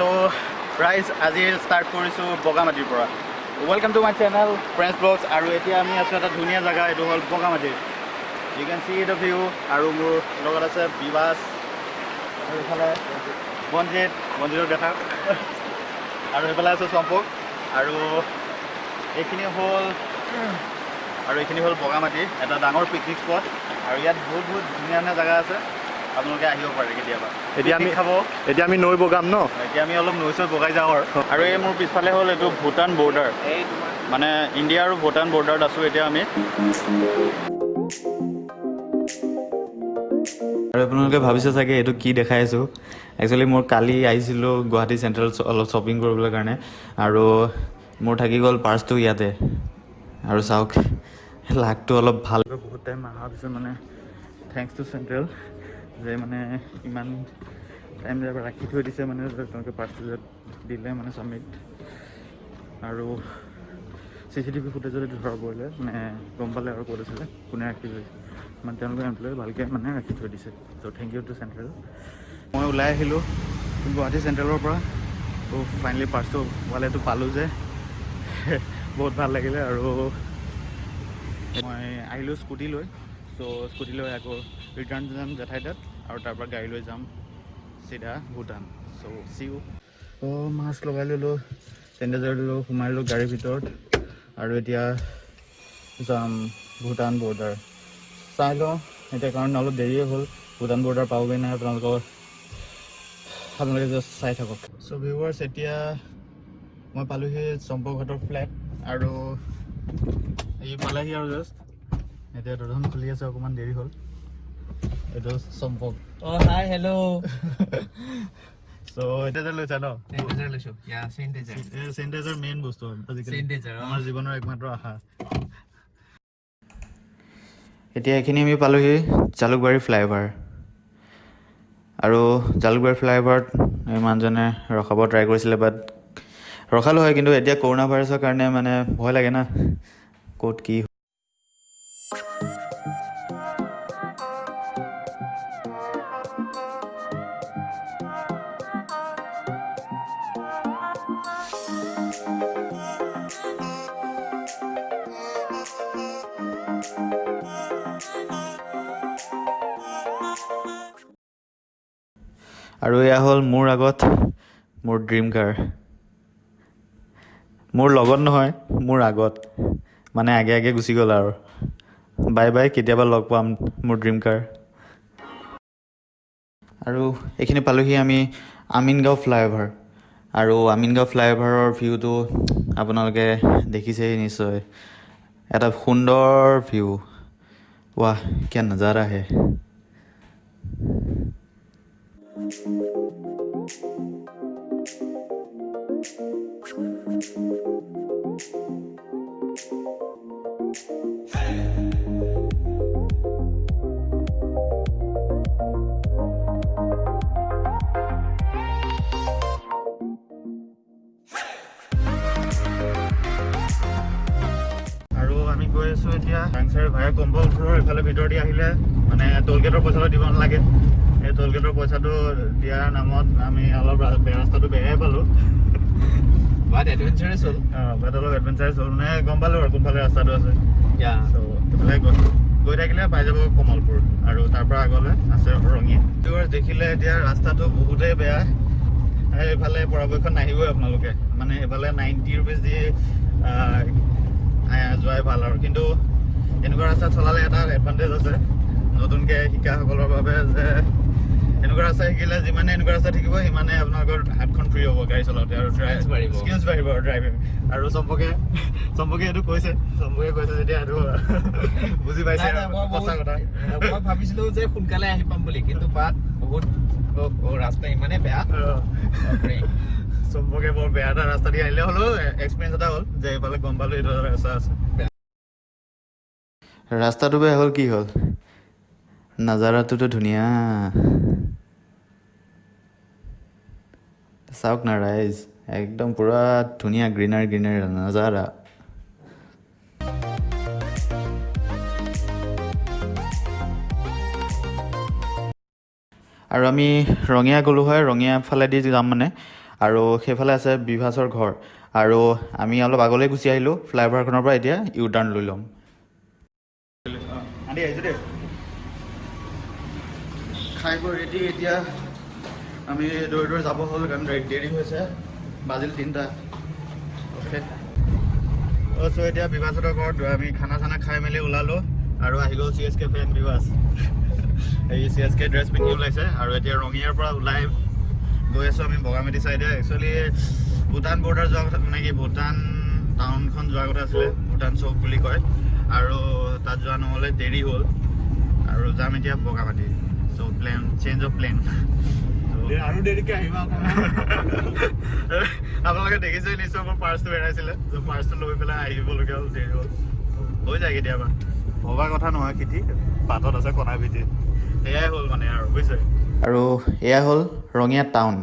চ' ৰাইজ আজি ষ্টাৰ্ট কৰিছোঁ বগামাটিৰ পৰা। Welcome to my channel friends vlogs আৰু এতিয়া আমি আছোঁ এটা ধুনীয়া জেগা এইটো হ'ল Bogamati you can see the view আৰু মোৰ লগত আছে বিবাস আৰু এইফালে বনজিত বনজিতক দেখা। আৰু এইফালে আছে চম্পক আৰু এইখিনি হ'ল আৰু এইখিনি হ'ল বগামাটি এটা ডাঙৰ পিকনিক স্পট আৰু ইয়াত বহুত বহুত ধুনীয়া ধুনীয়া জেগা আছে। আপোনালোকে আহিব পাৰে কেতিয়াবা। এতিয়া আমি খাব। এতিয়া আমি নৈ বগাম ন? এতিয়া আমি অলপ নৈ চৈ বগাই যাওঁ আৰু। আৰু এই মোৰ পিছফালে হ'ল এইটো ভূটান বৰ্ডাৰ মানে ইণ্ডিয়া আৰু ভূটান বৰ্ডাৰত আছোঁ এতিয়া আমি। আৰু আপোনালোকে ভাবিছে চাগে এইটো কি দেখাই আছোঁ। একচুৱেলি মোৰ কালি আহিছিলোঁ গুৱাহাটী চেণ্ট্ৰেল অলপ শ্বপিং কৰিবলৈ কাৰণে। আৰু মোৰ থাকি গ'ল পাৰ্চটো ইয়াতে। আৰু চাওক লাকটো অলপ ভাল। বহুত টাইম অহাৰ পিছত মানে থেংকছ টু চেণ্ট্ৰেল যে মানে ইমান টাইম ৰাখি থৈ দিছে মানে তেওঁলোকে পাৰ্চটো যে দিলে মানে চাবমিট আৰু চি চি টিভি ফুটেজত ধৰা পৰিলে মানে গম পালে আৰু ক'ত আছিলে কোনে ৰাখি থৈছে মানে তেওঁলোকে এমপ্লয়ে ভালকৈ মানে ৰাখি থৈ দিছে। So' thank you to central মই ওলাই আহিলোঁ গুৱাহাটী চেণ্ট্ৰেলৰ পৰা। ত' ফাইনেলি পাৰ্চটো পালেতো পালোঁ যে। বহুত ভাল লাগিলে আৰু মই আহিলোঁ স্কুটি লৈ। চ' স্কুটি লৈ আকৌ ৰিটাৰ্ণ যাম জেঠাই তাত আৰু তাৰ পৰা গাড়ী লৈ যাম চিধা ভূটান। চ' চিউ অঁ মাছ লগাই ল'লোঁ চেনিটাইজাৰ দিলোঁ সোমাই ল'লোঁ গাড়ীৰ ভিতৰত। আৰু এতিয়া যাম ভূটান বৰ্ডাৰ। চাই লওঁ এতিয়া কাৰণ অলপ দেৰিয়ে হ'ল। ভূটান বৰ্ডাৰ পাবগৈ নাই আপোনালোকৰ আপোনালোকে জাষ্ট চাই থাকক। চ' ভিউৱাৰ্ছ এতিয়া মই পালোহি চম্পকঘাটৰ ফ্লেট আৰু এই পালেহি আৰু জাষ্ট এতিয়া দৰ্জাখন খুলি আছে অকণমান দেৰি হ'ল। এইটো চম্পক Oh, যে লৈছা ন. চেনিটাইজাৰ মেইন বস্তু আজিকালি। অ। আমাৰ জীৱনৰ একমাত্ৰ আশা। এতিয়া এইখিনি আমি পালোহি জালুকবাৰী ফ্লাইঅভাৰ আৰু জালুকবাৰী ফ্লাইঅভাৰত এই মানুহজনে ৰখাব ট্ৰাই কৰিছিলে বাট ৰখালোঁ হয় কিন্তু এতিয়া কৰোণা ভাইৰাছৰ কাৰণে মানে ভয় লাগে না। ক'ত কি আৰু এয়া হ'ল মোৰ আগত মোৰ ড্ৰিম কাৰ মোৰ লগত নহয় মোৰ আগত। মানে আগে আগে গুচি গ'ল আৰু। বাই বাই কেতিয়াবা লগ পাম মোৰ ড্ৰিম কাৰ আৰু এইখিনি পালোহি আমি আমিনগাঁও ফ্লাইঅভাৰ। আৰু আমিনগাঁও ফ্লাইঅভাৰৰ ভিউটো আপোনালোকে দেখিছেই নিশ্চয়। এটা সুন্দৰ ভিউ ৱাহ কিয় নজাৰা হে আৰু আমি গৈ আছোঁ এতিয়া। ভায়া কম্বলপুৰৰ এইফালে ভিতৰেদি আহিলে। মানে টোল গেটৰ পইচাটো দিব নালাগে। এই টোল গেটৰ পইচাটো দিয়াৰ নামত আমি অলপ বেয়া ৰাস্তাটো বেয়াই পালোঁ। But adventurous হ'ল। বাট অলপ এডভেঞ্চাৰ হ'ল। মানে গম পালোঁ আৰু কোনফালে ৰাস্তাটো আছে। সেইফালে গৈ- গৈ থাকিলে পাই যাব কমলপুৰ। আৰু তাৰ পৰা আগলৈ আছে ৰঙিয়া তোৰ দেখিলে এতিয়া ৰাস্তাটো বহুতেই বেয়া। এই এইফালে পৰাপক্ষত নাহিবই আপোনালোকে। মানে সেইফালে নাইণ্টি ৰুপিজ দি যোৱাই ভাল আৰু। কিন্তু এনেকুৱা ৰাস্তাত চলালে এটা এডভান্টেজ আছে। নতুনকৈ শিকাসকলৰ বাবে যে এনেকুৱা ৰাস্তা শিকিলে যিমানে এনেকুৱা ৰাস্তা থাকিব সিমানে আপোনালোকৰ হাতখন ফ্ৰী হ'ব গাড়ী চলাওঁতে আৰু। স্কিলছ বাঢ়িব। আৰু ড্ৰাইভিং আৰু চম্পকে চম্পকে এইটো কৈছে। চম্পকে কৈছে যেতিয়া এইটো বুজি পাইছে সঁচা কথা। মই ভাবিছিলো যে সোনকালে আহি পাম বুলি কিন্তু বাট বহুত ৰাস্তা ইমানেই বেয়া। চম্পকে বৰ বেয়া এটা ৰাস্তা দি আহিলে হ'লেও এক্সপিৰিয়েঞ্চ এটা হ'ল যে এইফালে গম পালোঁ এইটো এটা ৰাস্তা আছে। ৰাস্তাটো বেয়া হ'ল কি হ'ল? নাজাৰাটোতো ধুনীয়া। চাওক না ৰাইজ। একদম পূৰা ধুনীয়া গ্ৰীনাৰী গ্ৰীনাৰী নাজাৰা। আৰু আমি ৰঙিয়া গ'লোঁ হয় ৰঙিয়া ফালেদি যাম মানে। আৰু সেইফালে আছে বিভাসৰ ঘৰ। আৰু আমি অলপ আগলৈ গুচি আহিলোঁ ফ্লাইঅভাৰখনৰ পৰা এতিয়া ইউ টাৰ্ণ লৈ ল'ম। খাই বৈ ৰেডি এতিয়া আমি দৌৰি দৌৰি যাব হ'ল কাৰণ দেৰি হৈছে বাজিল তিনিটা। অ' চ' এতিয়া বিভাসহঁতৰ ঘৰত আমি খানা চানা খাই মেলি ওলালোঁ আৰু আহি গ'ল C S K fan Bibhas এই চি এছ কে ড্ৰেছ পিন্ধি ওলাইছে আৰু এতিয়া ৰঙিয়াৰ পৰা ওলাই গৈ আছোঁ আমি বগামাটি চাইডে। একচুৱেলি ভূটান বৰ্ডাৰ যোৱা কথা মানে কি ভূটান টাউনখন যোৱাৰ কথা আছিলে ভূটান চৌক বুলি কয়। আৰু তাত যোৱা নহ'লে দেৰি হ'ল। আৰু যাম এতিয়া Bogamati. So' plan change of plan আৰু দেৰিকে আহিবা আপোনালোকে দেখিছে নিশ্চয় মোৰ পাৰ্চটো হেৰাইছিলে পাৰ্চটো লৈ পেলাই আহিবলগীয়া হ'ল দেৰি হ'ল। হৈ যায় কেতিয়াবা। ভবা কথা নহয় খেতি বাটত আছে কণা ভিটি সেয়াই হ'ল মানে আৰু বুজিছে? আৰু এয়া হ'ল ৰঙীয়া টাউন।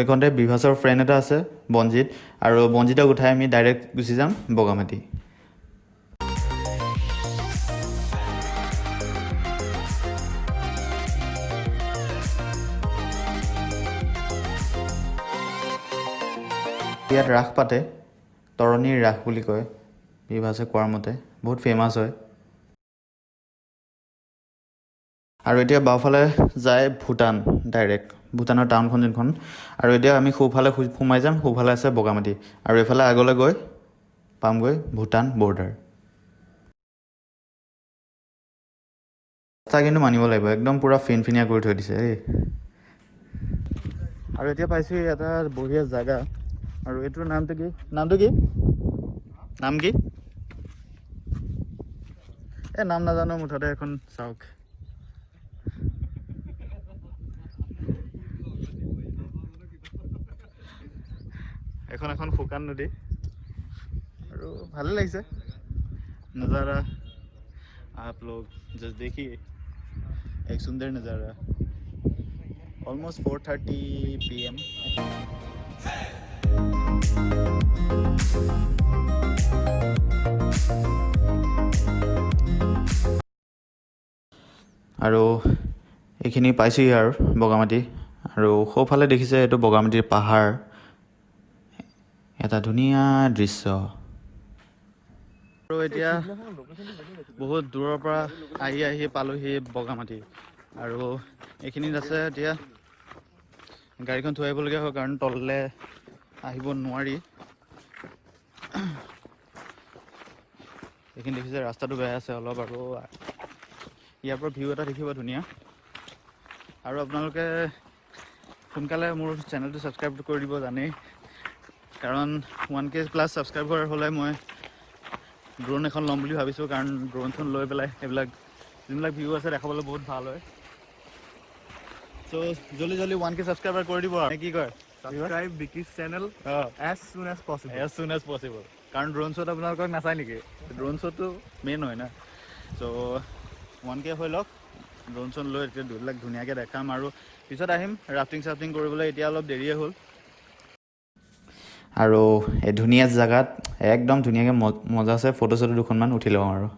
এইখনতে বিভাসৰ ফ্ৰেণ্ড এটা আছে বনজিত আৰু বনজিতক উঠাই আমি ডাইৰেক্ট গুচি যাম বগামাটি। ইয়াত ৰাস পাতে তৰণীৰ ৰাস বুলি কয় বিভাসে কোৱাৰ মতে। বহুত ফেমাছ হয়। আৰু এতিয়া বাওঁফালে যায় ভূটান ডাইৰেক্ট ভূটানৰ টাউনখন যোনখন। আৰু এতিয়া আমি সোঁফালে সোমাই যাম সোঁফালে আছে বগামাটি। আৰু এইফালে আগলৈ গৈ পামগৈ ভূটান বৰ্ডাৰ। ৰাস্তা কিন্তু মানিব লাগিব একদম পূৰা ফিনফিনীয়া কৰি থৈ দিছে দেই আৰু এতিয়া পাইছোঁ এটা বঢ়িয়া জেগা। আৰু এইটোৰ নামটো কি? নামটো কি? নাম কি? এই নাম নাজানো মুঠতে এখন চাওক। এখন এখন শুকান নদী আৰু ভালে লাগিছে নজাৰা आप लोग जस्ट देखिए एक सुंदर नज़ारा ऑलमोस्ट 4:30 पीएम আৰু এইখিনি পাইছোঁহি আৰু বগামাটি আৰু সোঁফালে দেখিছে এইটো বগামাটিৰ পাহাৰ এটা ধুনীয়া দৃশ্য। আৰু এতিয়া বহুত দূৰৰ পৰা আহি আহি পালোহি বগামাটি। আৰু এইখিনিত আছে এতিয়া গাড়ীখন থৈ আহিবলগীয়া হয় কাৰণ তললৈ আহিব নোৱাৰি। এইখিনি দেখিছে ৰাস্তাটো বেয়া আছে অলপ আৰু ইয়াৰ পৰা ভিউ এটা দেখিব ধুনীয়া। আৰু আপোনালোকে সোনকালে মোৰ চেনেলটো ছাবস্ক্ৰাইব কৰি দিব জানেই। কাৰণ ওৱান কে প্লাছ ছাবস্ক্ৰাইবাৰ হ'লে মই ড্ৰোন এখন ল'ম বুলি ভাবিছোঁ কাৰণ ড্ৰোন চোন লৈ পেলাই সেইবিলাক যোনবিলাক ভিউ আছে দেখাবলৈ বহুত ভাল হয়। চ' জল্দি জল্দি ওৱান কে ছাবস্ক্ৰাইবাৰ কৰি দিব আৰু। কি কয়? ছাবস্ক্ৰাইব বিকিজ চেনেল অঁ। As soon as possible as soon as possible কাৰণ ড্ৰোন শ্ব'ত আপোনালোকক নাচায় নেকি? ড্ৰোন শ্ব'টো মেইন হয় না। চ' ওৱান কে হৈ লওক। ড্ৰোন শ্ব'ন লৈ এতিয়া দুবিলাক ধুনীয়াকৈ দেখাম আৰু পিছত আহিম ৰাফটিং চাফটিং কৰিবলৈ এতিয়া অলপ দেৰিয়ে হ'ল। আৰু এই ধুনীয়া জেগাত একদম ধুনীয়াকৈ মজা আছে ফটো চটো দুখনমান উঠি লওঁ আৰু।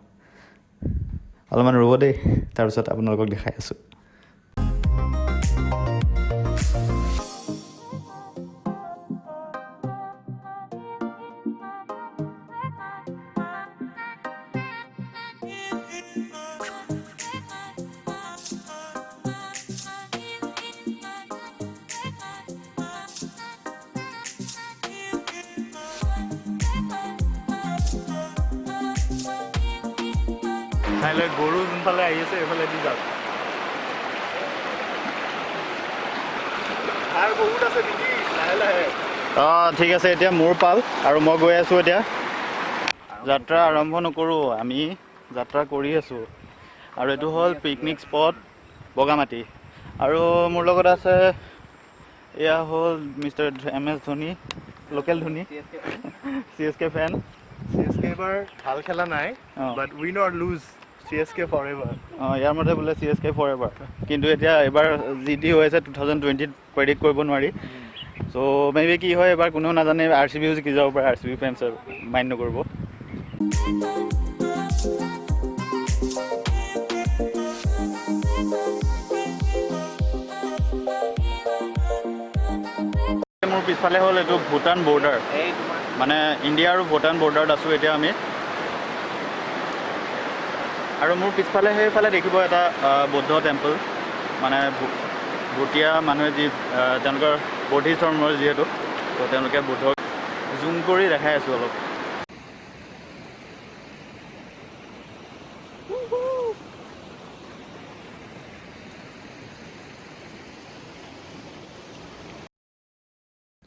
অলপমান ৰ'ব দেই তাৰপিছত আপোনালোকক দেখাই আছোঁ। কাইলৈ গৰু যোনফালে আহি আছে এইফালে দি যাওক। আৰু বহুত আছে নেকি? লাহে লাহে। অঁ ঠিক আছে এতিয়া মোৰ পাল আৰু মই গৈ আছোঁ এতিয়া। যাত্ৰা আৰম্ভ নকৰোঁ আমি যাত্ৰা কৰি আছোঁ। আৰু এইটো হ'ল পিকনিক স্পট বগামাটি। আৰু মোৰ লগত আছে এয়া হ'ল mister M S Dhoni local Dhoni. C S K fan C S K এবাৰ ভাল খেলা নাই but win or lose C S K forever অঁ ইয়াৰ মতে বোলে C S K forever কিন্তু এতিয়া এইবাৰ যি টি হৈ আছে টু থাউজেণ্ড টুৱেণ্টিত প্ৰেডিক্ট কৰিব নোৱাৰি। চ' মে বি কি হয় এবাৰ কোনেও নাজানে আৰ চি বিও জিকি যাব পাৰে আৰ চি বি ফেন্সে মাইণ্ড নকৰিব। মোৰ পিছফালে হ'ল এইটো ভূটান বৰ্ডাৰ মানে ইণ্ডিয়া আৰু ভূটান বৰ্ডাৰত আছোঁ এতিয়া আমি। আৰু মোৰ পিছফালে সেইফালে দেখিব এটা বৌদ্ধ টেম্পল মানে ভুটীয়া মানুহে যি তেওঁলোকৰ বৌদ্ধিষ্ট ধৰ্মৰ যিহেতু ত' তেওঁলোকে বুদ্ধক জুম কৰি দেখাই আছোঁ অলপ।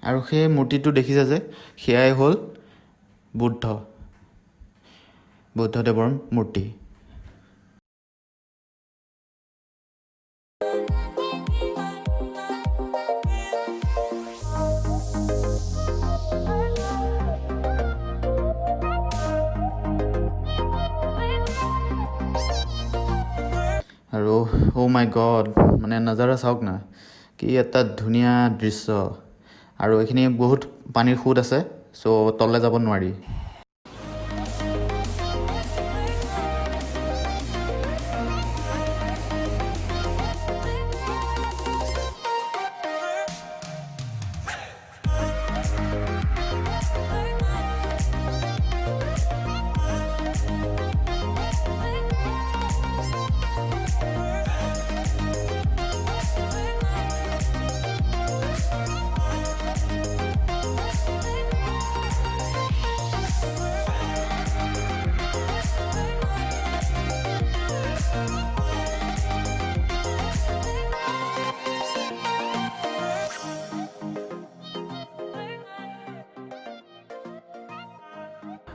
আৰু সেই মূৰ্তিটো দেখিছে যে সেয়াই হ'ল বুদ্ধ বুদ্ধদেৱৰ মূৰ্তি। আৰু অ' মাই গড মানে নাজাৰা চাওক না কি এটা ধুনীয়া দৃশ্য। আৰু এইখিনি বহুত পানীৰ সোঁত আছে চ' তললৈ যাব নোৱাৰি।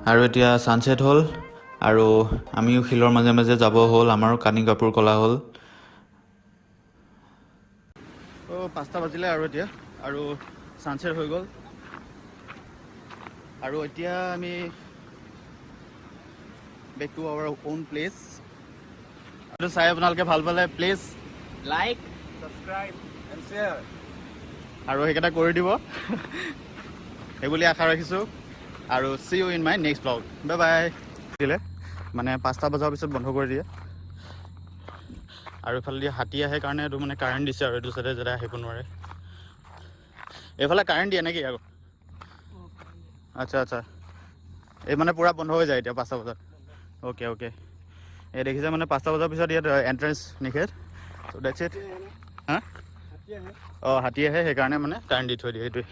আৰু এতিয়া ছানছেট হ'ল আৰু আমিও শিলৰ মাজে মাজে যাব হ'ল আমাৰো কানি কাপোৰ কলা হ'ল। পাঁচটা বাজিলে আৰু এতিয়া আৰু ছানছেট হৈ গ'ল। আৰু এতিয়া আমি back to our own place এইটো চাই আপোনালোকে ভাল পালে please like subscribe and share আৰু সেইকেইটা কৰি দিব। সেইবুলি আশা ৰাখিছোঁ। আৰু see you in my next blog bye bye দিলে? মানে পাঁচটা বজাৰ পিছত বন্ধ কৰি দিয়ে। আৰু এইফালেদি হাতী আহে কাৰণে এইটো মানে কাৰেণ্ট দিছে আৰু এইটো চাইডে যাতে আহিব নোৱাৰে। এইফালে কাৰেণ্ট দিয়ে নেকি আকৌ? আচ্ছা আচ্ছা। এই মানে পূৰা বন্ধ হৈ যায় এতিয়া পাঁচটা বজাত। অ'কে অ'কে এই দেখিছে মানে পাঁচটা বজাৰ পিছত ইয়াত এণ্ট্ৰেঞ্চ নিষেধ। চ' ডেটছ ইট হা? অঁ হাতী আহে সেইকাৰণে মানে কাৰেণ্ট দি থৈ দিয়ে সেইটোৱে